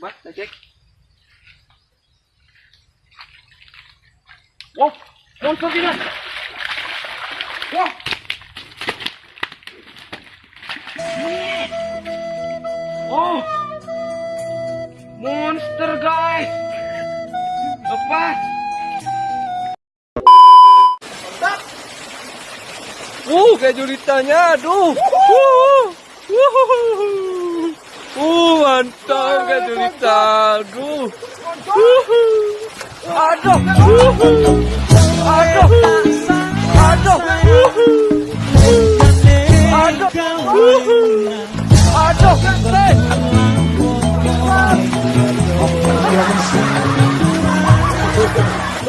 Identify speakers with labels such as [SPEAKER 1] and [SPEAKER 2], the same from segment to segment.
[SPEAKER 1] Mas, cek. Wah, monster kita. Wah. Oh. Monster, guys. Lepas. Uh, kayak julitannya, aduh. Uh, uh, uh, mantap julitan, aduh. Uh, aduh, uh, aduh, aduh, uh,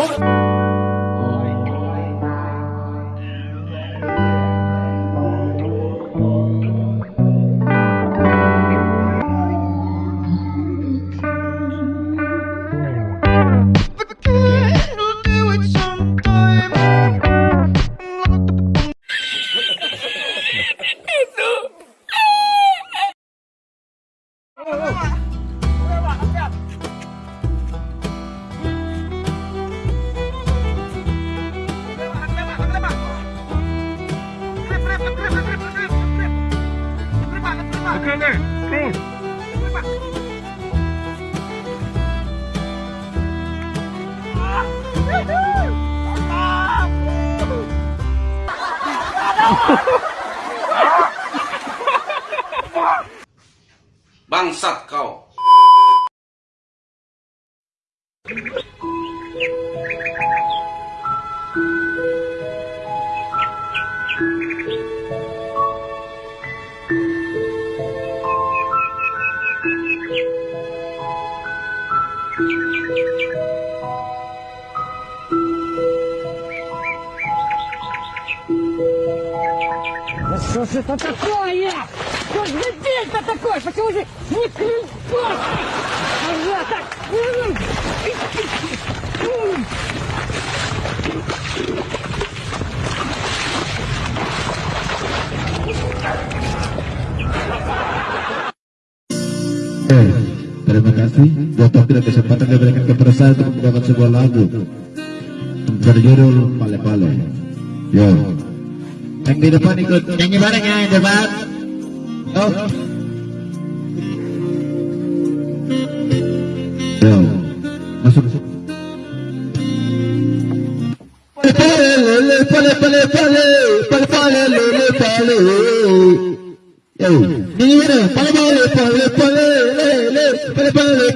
[SPEAKER 1] aduh, Ha ha ha!
[SPEAKER 2] Bangsat kau.
[SPEAKER 3] Что же это такое? Что же здесь-то такое? Почему же не крыльцо? Ага, так. м, м.
[SPEAKER 4] Oke, terima kasih. Buat waktu dan kesempatan yang diberikan kepada saya untuk membawakan sebuah lagu berjudul Pale Pale. Yo. Yang di depan ikut nyanyi bareng ya yang depan. Oh. Yo. Masuk. Pale pale pale pale pale pale pale pale. Yo, ini mana? Pale pale pale pale pale pale pale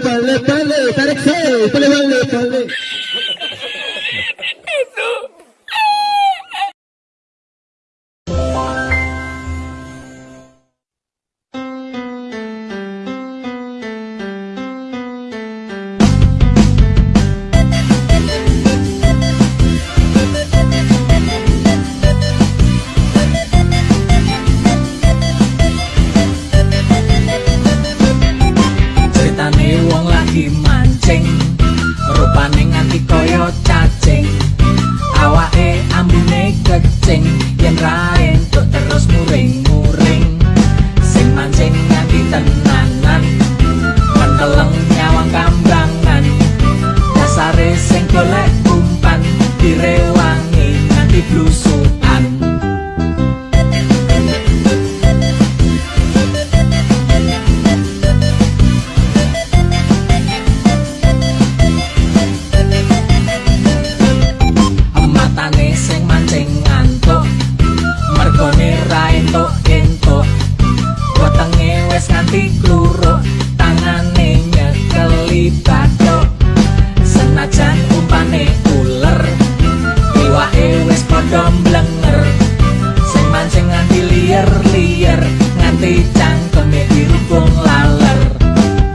[SPEAKER 5] liyer-liyer nganti cangkeme dirubung laler.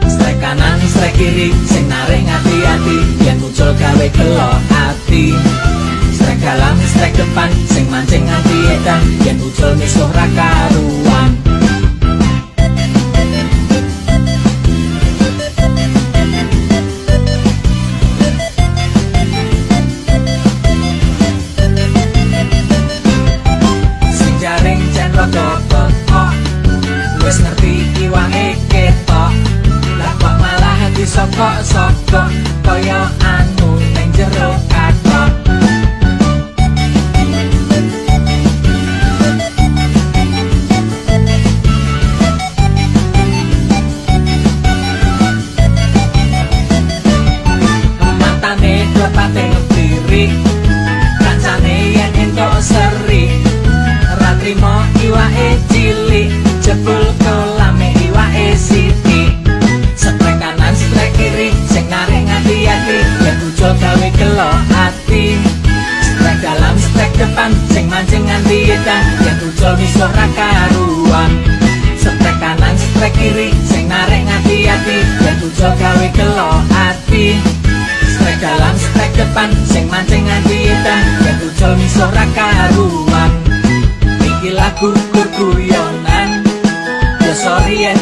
[SPEAKER 5] Strek kanan, strek kiri, sing naring hati-hati Yen muncul gawe gelo hati Strek dalam, strek depan, sing mancing hati edan Yen muncul misuh rakaruan Sing sapa sapa kaya kelok ati. Strek dalam, strek depan, Sing mancing nganti edang Yang tujol misuh raka ruang Strek kanan, strek kiri, Sing narek nganti hati Yang tujol gawe kelok ati. Strek dalam, strek depan, Sing mancing nganti edang Yang tujol misuh raka ruang Iki lagu kurku yonan Ya sorry yang